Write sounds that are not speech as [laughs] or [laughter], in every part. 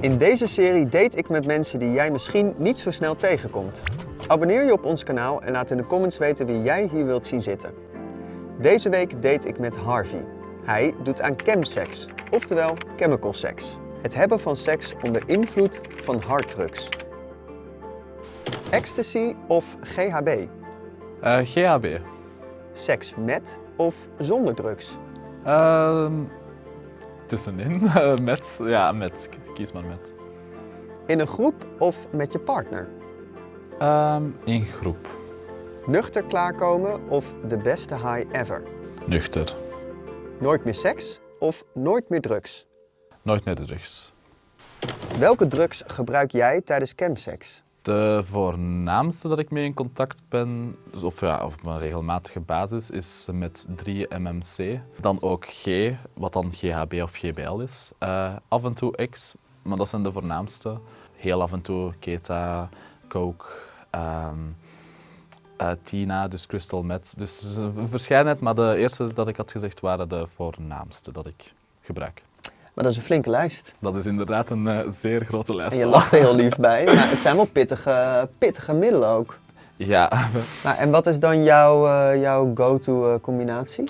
In deze serie date ik met mensen die jij misschien niet zo snel tegenkomt. Abonneer je op ons kanaal en laat in de comments weten wie jij hier wilt zien zitten. Deze week date ik met Harvey. Hij doet aan chemsex, oftewel chemical sex. Het hebben van seks onder invloed van harddrugs. Ecstasy of GHB? Eh, GHB. Seks met of zonder drugs? Ehm, tussenin. [laughs] Eh, met. Ja, met. Kies maar met. In een groep of met je partner? Ehm, in groep. Nuchter klaarkomen of de beste high ever? Nuchter. Nooit meer seks of nooit meer drugs? Nooit meer drugs. Welke drugs gebruik jij tijdens chemsex? De voornaamste dat ik mee in contact ben, dus of ja, op een regelmatige basis, is met 3-MMC. Dan ook G, wat dan GHB of GBL is. Eh, af en toe X, maar dat zijn de voornaamste. Heel af en toe Keta, Coke, ehm, eh, Tina, dus Crystal Meth. Dus een verscheidenheid, maar de eerste dat ik had gezegd waren de voornaamste dat ik gebruik. Maar dat is een flinke lijst. Dat is inderdaad een eh, zeer grote lijst. En je lacht heel [laughs] lief bij, maar het zijn wel pittige, pittige middelen ook. Ja, Nou, en wat is dan jouw, eh, jouw go-to eh, combinatie?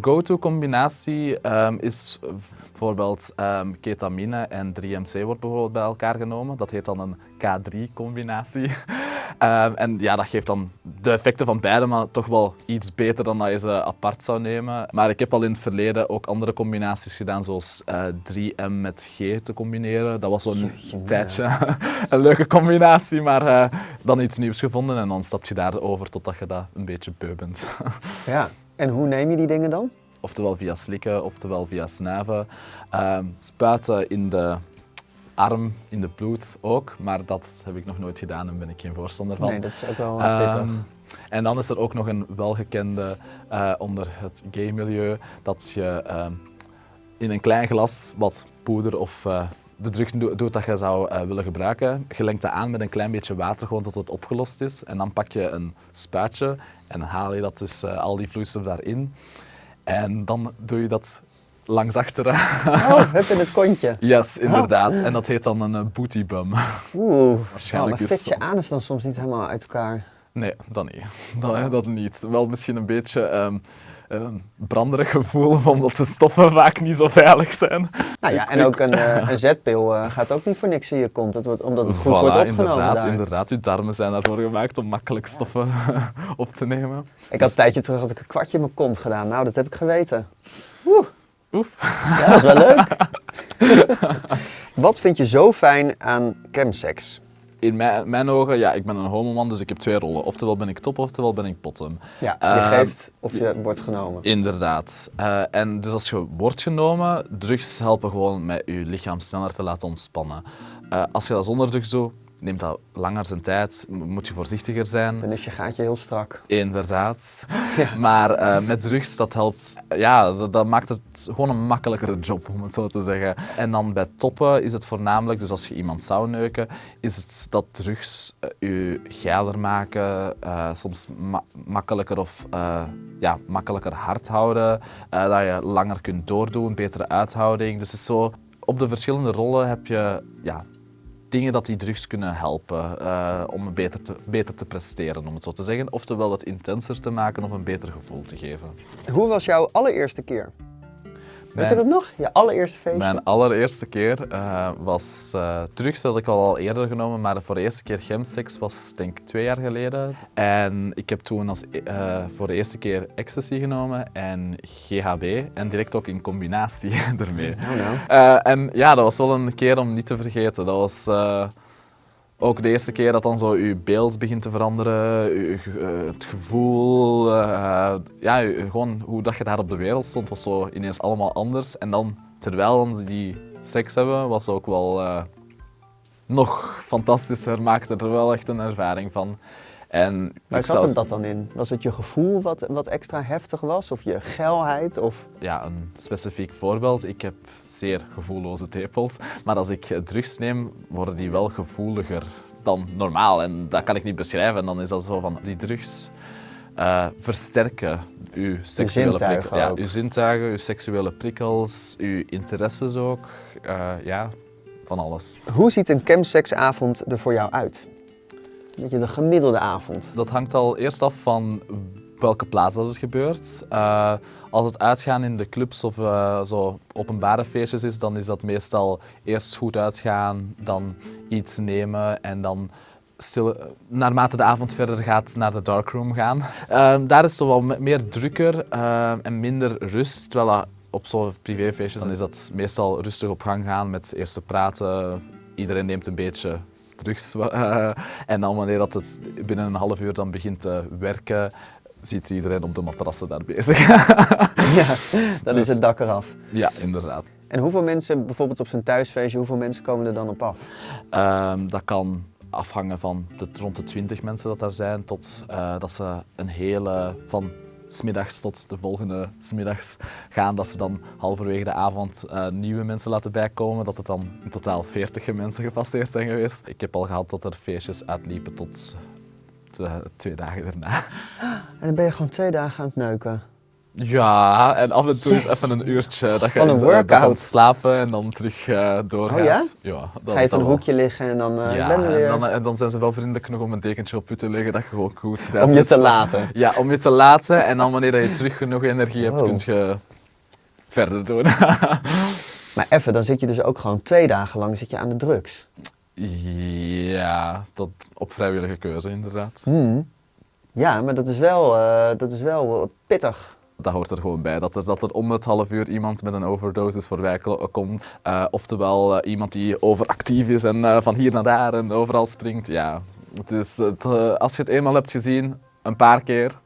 Go-to combinatie ehm, is bijvoorbeeld ehm, ketamine en 3MC wordt bijvoorbeeld bij elkaar genomen. Dat heet dan een K3-combinatie. [laughs] Ehm, en ja, dat geeft dan de effecten van beide, maar toch wel iets beter dan dat je ze apart zou nemen. Maar ik heb al in het verleden ook andere combinaties gedaan, zoals eh, 3M met G te combineren. Dat was zo'n [laughs] tijdje [laughs] een leuke combinatie, maar eh, dan iets nieuws gevonden en dan stap je daarover totdat je dat een beetje beu bent. [laughs] Ja. En hoe neem je die dingen dan? oftewel via slikken, oftewel via snuiven. Ehm, spuiten in de arm, in de bloed ook, maar dat heb ik nog nooit gedaan en ben ik geen voorstander van. Nee, dat is ook wel eh, pittig. Ehm, en dan is er ook nog een welgekende eh, onder het gay-milieu dat je ehm, in een klein glas wat poeder of eh, de drugs do- doet dat je zou eh, willen gebruiken. Je lengt dat aan met een klein beetje water, gewoon tot het opgelost is. En dan pak je een spuitje en haal je dat dus, eh, al die vloeistof daarin. En dan doe je dat langs achteren. Oh, hup in het kontje. [laughs] yes, inderdaad. En dat heet dan een eh, booty bum. Oeh, [laughs] oh, Waarschijnlijk maar is- je anus dan soms niet helemaal uit elkaar? Nee, dat niet. [laughs] Dat, dat niet. Wel misschien een beetje ehm, een branderig gevoel, omdat de stoffen vaak niet zo veilig zijn. Nou ja, en ook een, eh, een zetpil eh, gaat ook niet voor niks in je kont, het wordt, omdat het goed Voilà, wordt opgenomen inderdaad, daar. inderdaad. Uw darmen zijn daarvoor gemaakt om makkelijk stoffen op te nemen. Ik had een tijdje terug had ik een kwartje in mijn kont gedaan. Nou, dat heb ik geweten. Oeh, Oef. ja, dat is wel leuk. Wat vind je zo fijn aan chemsex? In mijn, mijn ogen, ja, ik ben een homoman, dus ik heb twee rollen. Oftewel ben ik top, oftewel ben ik bottom. Ja, je Ehm, geeft of je wordt genomen. Inderdaad. Eh, en dus als je wordt genomen, drugs helpen gewoon met je lichaam sneller te laten ontspannen. Eh, als je dat zonder drugs doet, neemt dat langer zijn tijd, moet je voorzichtiger zijn. Dan is je gaatje heel strak. Inderdaad. Maar eh, met drugs, dat helpt, ja, dat, dat maakt het gewoon een makkelijkere job, om het zo te zeggen. En dan bij toppen is het voornamelijk, dus als je iemand zou neuken, is het dat drugs eh, je geiler maken, eh, soms ma- makkelijker of eh, ja, makkelijker hard houden, eh, dat je langer kunt doordoen, betere uithouding. Dus het is zo, op de verschillende rollen heb je ja, dingen dat die drugs kunnen helpen eh, om beter te, beter te presteren, om het zo te zeggen. Oftewel het intenser te maken of een beter gevoel te geven. Hoe was jouw allereerste keer? Weet je dat nog? Je allereerste feestje? Mijn allereerste keer eh, was eh drugs, dat had ik al, al eerder genomen, maar voor de eerste keer chemsex was denk ik twee jaar geleden. En ik heb toen als, eh, voor de eerste keer ecstasy genomen en GHB en direct ook in combinatie [laughs] ermee. Nou. Eh, en ja, dat was wel een keer om niet te vergeten. Dat was eh, ook de eerste keer dat dan zo je beeld begint te veranderen, eh, het gevoel, eh, ja, gewoon hoe dat je daar op de wereld stond, was zo ineens allemaal anders. En dan, terwijl we die seks hebben, was ook wel eh, nog fantastischer, maakte er wel echt een ervaring van. En Waar zat hem dat dan in? Was het je gevoel wat, wat extra heftig was? Of je geilheid? Of... ja, een specifiek voorbeeld. Ik heb zeer gevoelloze tepels, maar als ik eh, drugs neem, worden die wel gevoeliger dan normaal. En dat kan ik niet beschrijven. En dan is dat zo van, die drugs eh, versterken uw seksuele prikkels. Ja, uw zintuigen, uw seksuele prikkels, uw interesses ook. Eh, ja, van alles. Hoe ziet een campsexavond er voor jou uit? Een beetje de gemiddelde avond. Dat hangt al eerst af van welke plaats dat het gebeurt. Uh, als het uitgaan in de clubs of uh, zo openbare feestjes is, dan is dat meestal eerst goed uitgaan, dan iets nemen en dan stil, naarmate de avond verder gaat naar de darkroom gaan. Uh, daar is het wel meer drukker en minder rust, terwijl op zo'n privéfeestjes dan is dat meestal rustig op gang gaan met eerst te praten. Iedereen neemt een beetje drugs. en dan wanneer dat het binnen een half uur dan begint te werken, ziet iedereen op de matrassen daar bezig. ja, [laughs] dan is dus het dak eraf. Ja, inderdaad. En hoeveel mensen, bijvoorbeeld op zo'n thuisfeestje, hoeveel mensen komen er dan op af? Um, dat kan afhangen van de, rond de 20 mensen dat daar zijn, tot uh, dat ze een hele, van smiddags tot de volgende smiddags gaan, dat ze dan halverwege de avond uh, nieuwe mensen laten bijkomen, dat het dan in totaal 40 mensen gepasseerd zijn geweest. Ik heb al gehad dat er feestjes uitliepen tot twee dagen daarna. En dan ben je gewoon twee dagen aan het neuken? Ja, en af en toe is even een uurtje dat je een workout. slapen en dan terug uh, doorgaat. Oh ja? ja dat, Ga je even een hoekje liggen en dan uh, ja, ben je weer... en dan, en dan zijn ze wel vriendelijk genoeg om een dekentje op je te leggen dat je gewoon goed gedaan Om je te laten? Ja, om je te laten en dan wanneer je terug genoeg energie hebt, wow. kun je verder doen. [laughs] maar even, dan zit je dus ook gewoon twee dagen lang zit je aan de drugs? Ja, dat op vrijwillige keuze inderdaad. Hmm. Ja, maar dat is wel, uh, dat is wel pittig. Dat hoort er gewoon bij. Dat er, dat er om het half uur iemand met een overdosis voorbij komt. Uh, oftewel uh, iemand die overactief is en van hier naar daar en overal springt. Ja, het is, het, als je het eenmaal hebt gezien, een paar keer,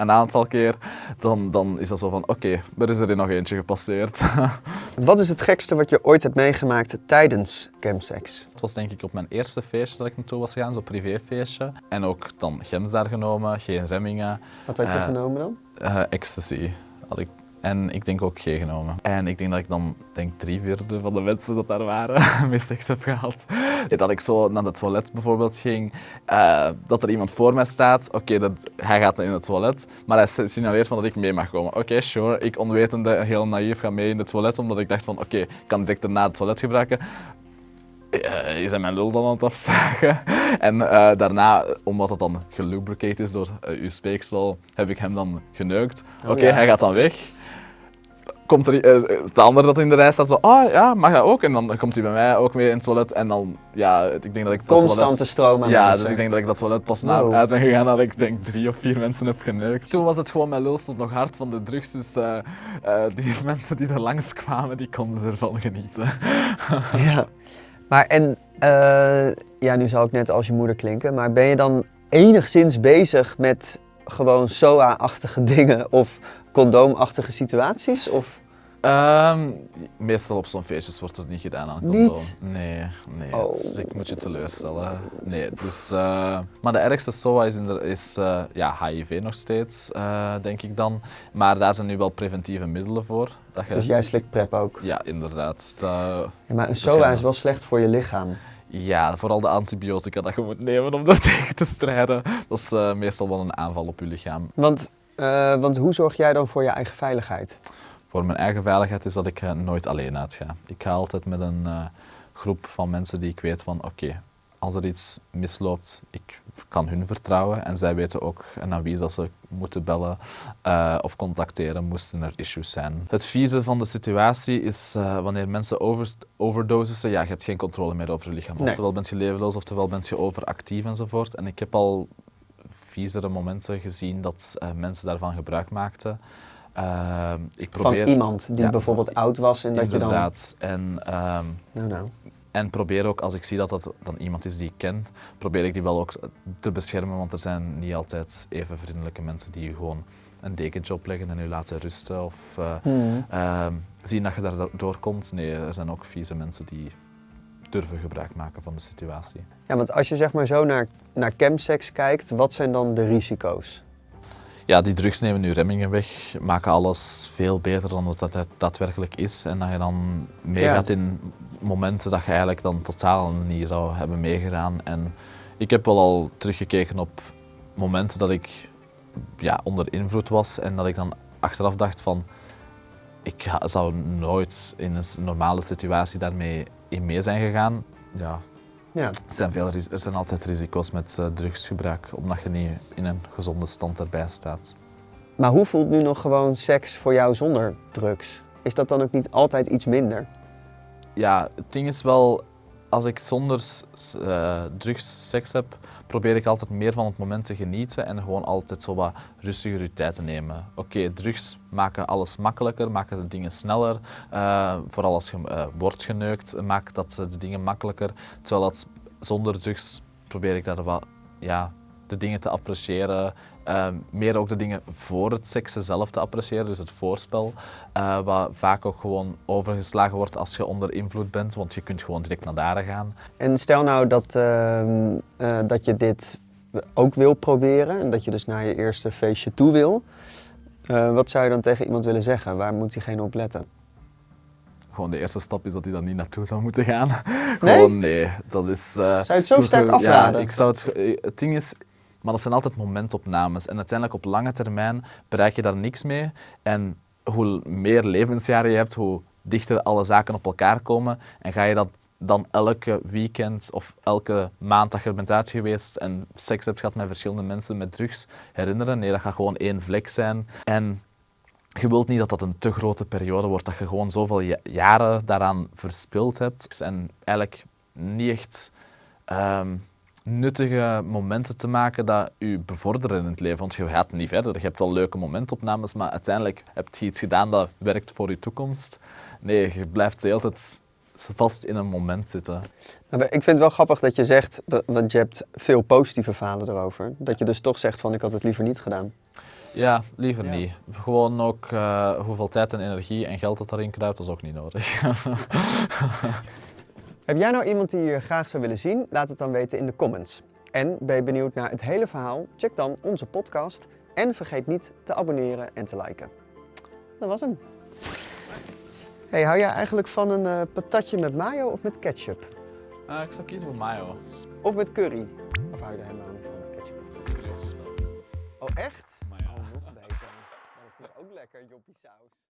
een aantal keer, dan, dan is dat zo van oké, okay, er is er nog eentje gepasseerd. [laughs] Wat is het gekste wat je ooit hebt meegemaakt tijdens campsex? Het was denk ik op mijn eerste feestje dat ik naartoe was gegaan, zo'n privéfeestje. En ook dan gems daar genomen, geen remmingen. Wat had je uh, genomen dan? Uh, ecstasy had ik en ik denk ook G genomen. En ik denk dat ik dan denk drie vierde van de mensen dat daar waren [laughs] mee seks heb gehad. Dat ik zo naar het toilet bijvoorbeeld ging, uh, dat er iemand voor mij staat. Oké, okay, hij gaat in het toilet, maar hij signaleert van dat ik mee mag komen. Oké, okay, sure. Ik onwetende, heel naïef, ga mee in het toilet, omdat ik dacht van oké, okay, ik kan direct daarna het toilet gebruiken. Uh, is hij mijn lul dan aan het afzagen? [laughs] En uh, daarna, omdat het dan gelubricate is door uw speeksel, heb ik hem dan geneukt. Oké, okay, oh, ja. hij gaat dan weg komt er uh, de ander dat in de rij staat zo, oh, ja, mag dat ook? En dan komt hij bij mij ook mee in het toilet en dan, ja, ik denk dat ik dat Constante toilet, stroom aan Ja, mensen. dus ik denk dat ik dat toilet pas na uit ben gegaan dat ik denk drie of vier mensen heb geneukt. Toen was het gewoon, mijn lul stond nog hard van de drugs, dus uh, uh, die [laughs] mensen die er langs kwamen, die konden ervan genieten. [laughs] ja, maar en, ja, nu zal ik net als je moeder klinken, maar ben je dan enigszins bezig met gewoon SOA-achtige [laughs] dingen of condoomachtige situaties? Of? Um, meestal op zo'n feestjes wordt er niet gedaan aan condoom. Niet? Nee, nee oh. dus ik moet je teleurstellen. Nee, dus, uh, maar de ergste SOA is, de, is uh, ja, HIV nog steeds, uh, denk ik dan. Maar daar zijn nu wel preventieve middelen voor. Dat je... Dus jij slikt PrEP ook? Ja, inderdaad. Dat, ja, maar een SOA is wel slecht voor je lichaam. Ja, vooral de antibiotica dat je moet nemen om dat [laughs] tegen te strijden. Dat is meestal wel een aanval op je lichaam. Want, want hoe zorg jij dan voor je eigen veiligheid? voor mijn eigen veiligheid is dat ik uh, nooit alleen uitga. Ik ga altijd met een uh, groep van mensen die ik weet van oké, okay, als er iets misloopt, ik kan hun vertrouwen en zij weten ook naar wie dat ze moeten bellen uh, of contacteren moesten er issues zijn. Het vieze van de situatie is wanneer mensen over, overdosissen, ja, je hebt geen controle meer over je lichaam. Nee. Oftewel bent je levenloos, oftewel bent je overactief enzovoort. En ik heb al viezere momenten gezien dat mensen daarvan gebruik maakten. Uh, ik probeer, van iemand die ja, bijvoorbeeld oud was en dat je dan... Inderdaad. En, um, no, no. en probeer ook, als ik zie dat dat dan iemand is die ik ken, probeer ik die wel ook te beschermen, want er zijn niet altijd even vriendelijke mensen die je gewoon een dekentje opleggen en je laten rusten of uh, mm. uh, zien dat je daardoor komt. Nee, er zijn ook vieze mensen die durven gebruik maken van de situatie. Ja, want als je zeg maar zo naar, naar campsex kijkt, wat zijn dan de risico's? ja, die drugs nemen nu remmingen weg, maken alles veel beter dan het dat daadwerkelijk is. En dat je dan meegaat ja. in momenten dat je eigenlijk dan totaal niet zou hebben meegedaan. En ik heb wel al teruggekeken op momenten dat ik ja, onder invloed was en dat ik dan achteraf dacht van ik zou nooit in een normale situatie daarmee in mee zijn gegaan. Ja, Ja. er zijn, veel, er zijn altijd risico's met eh, drugsgebruik, omdat je niet in een gezonde stand erbij staat. Maar hoe voelt nu nog gewoon seks voor jou zonder drugs? Is dat dan ook niet altijd iets minder? Ja, het ding is wel, als ik zonder eh, drugs seks heb, probeer ik altijd meer van het moment te genieten en gewoon altijd zo wat rustiger tijd te nemen. Oké, drugs maken alles makkelijker, maken de dingen sneller. Eh, vooral als je eh, wordt geneukt, maakt dat de dingen makkelijker. Terwijl dat zonder drugs probeer ik daar wat, ja, de dingen te appreciëren. Eh, meer ook de dingen voor het seksen zelf te appreciëren, dus het voorspel. eh, wat vaak ook gewoon overgeslagen wordt als je onder invloed bent, want je kunt gewoon direct naar daar gaan. En stel nou dat, ehm, eh, dat je dit ook wil proberen en dat je dus naar je eerste feestje toe wil. Eh, wat zou je dan tegen iemand willen zeggen? Waar moet diegene op letten? Gewoon de eerste stap is dat hij daar niet naartoe zou moeten gaan. [laughs] Nee? Gewoon nee, dat is... Zou je het zo sterk ja, afraden? ik zou het, het ding is, maar dat zijn altijd momentopnames. En uiteindelijk op lange termijn bereik je daar niks mee. En hoe meer levensjaren je hebt, hoe dichter alle zaken op elkaar komen. En ga je dat dan elke weekend of elke maand dat je bent uit geweest en seks hebt gehad met verschillende mensen met drugs herinneren? Nee, dat gaat gewoon één vlek zijn. En je wilt niet dat dat een te grote periode wordt, dat je gewoon zoveel ja- jaren daaraan verspild hebt. En eigenlijk niet echt ehm, nuttige momenten te maken dat je bevorderen in het leven. Want je gaat niet verder. Je hebt wel leuke momentopnames, maar uiteindelijk heb je iets gedaan dat werkt voor je toekomst. Nee, je blijft de hele tijd vast in een moment zitten. Ik vind het wel grappig dat je zegt, wa- want je hebt veel positieve verhalen erover. Dat je dus toch zegt van ik had het liever niet gedaan. Ja, liever Ja. niet. Gewoon ook eh, hoeveel tijd en energie en geld dat daarin kruipt, dat is ook niet nodig. [laughs] Heb jij nou iemand die je graag zou willen zien? Laat het dan weten in de comments. En ben je benieuwd naar het hele verhaal? Check dan onze podcast. En vergeet niet te abonneren en te liken. Dat was hem. Hey, hou jij eigenlijk van een eh, patatje met mayo of met ketchup? Eh, ik zou kiezen voor mayo. Of met curry? Of hou je er helemaal niet van, ketchup of curry? Oh, echt? Mayo. Oh, nog beter. Dat vind ik ook lekker, joppie saus.